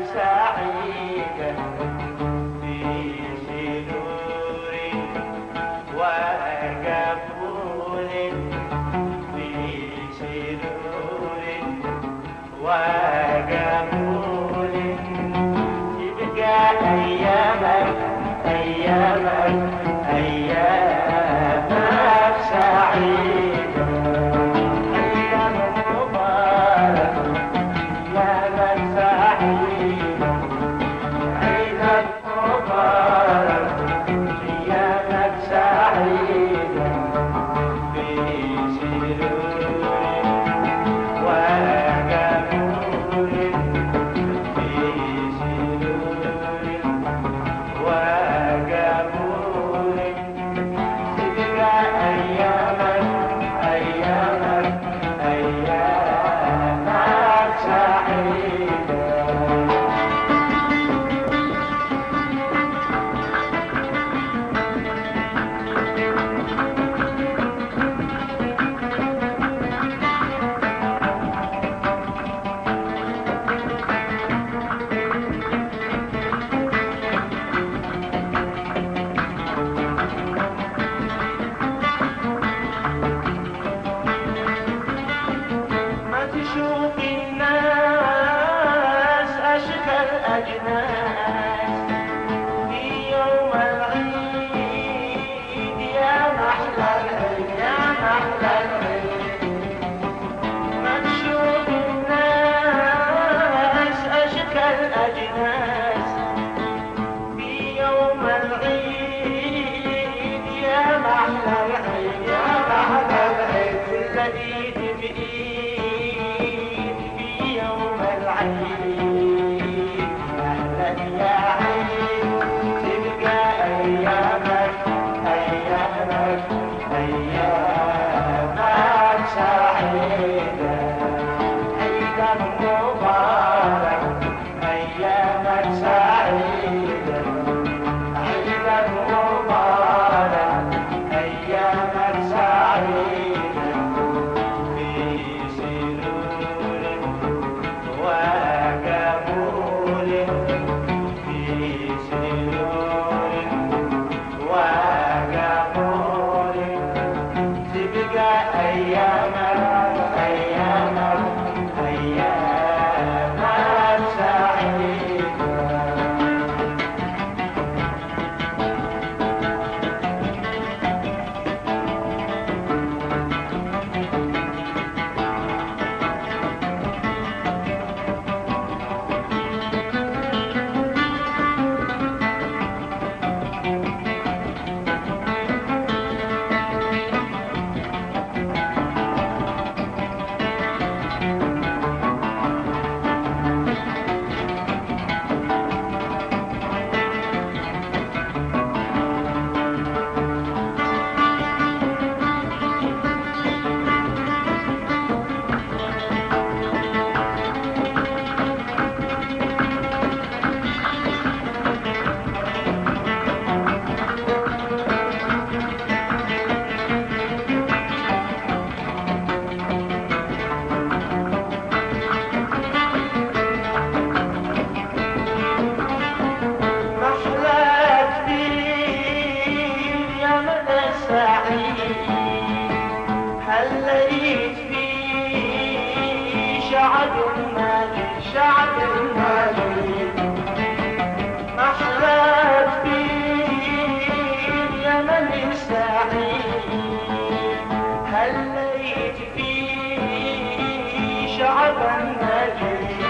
الشاعر أيامك बंधन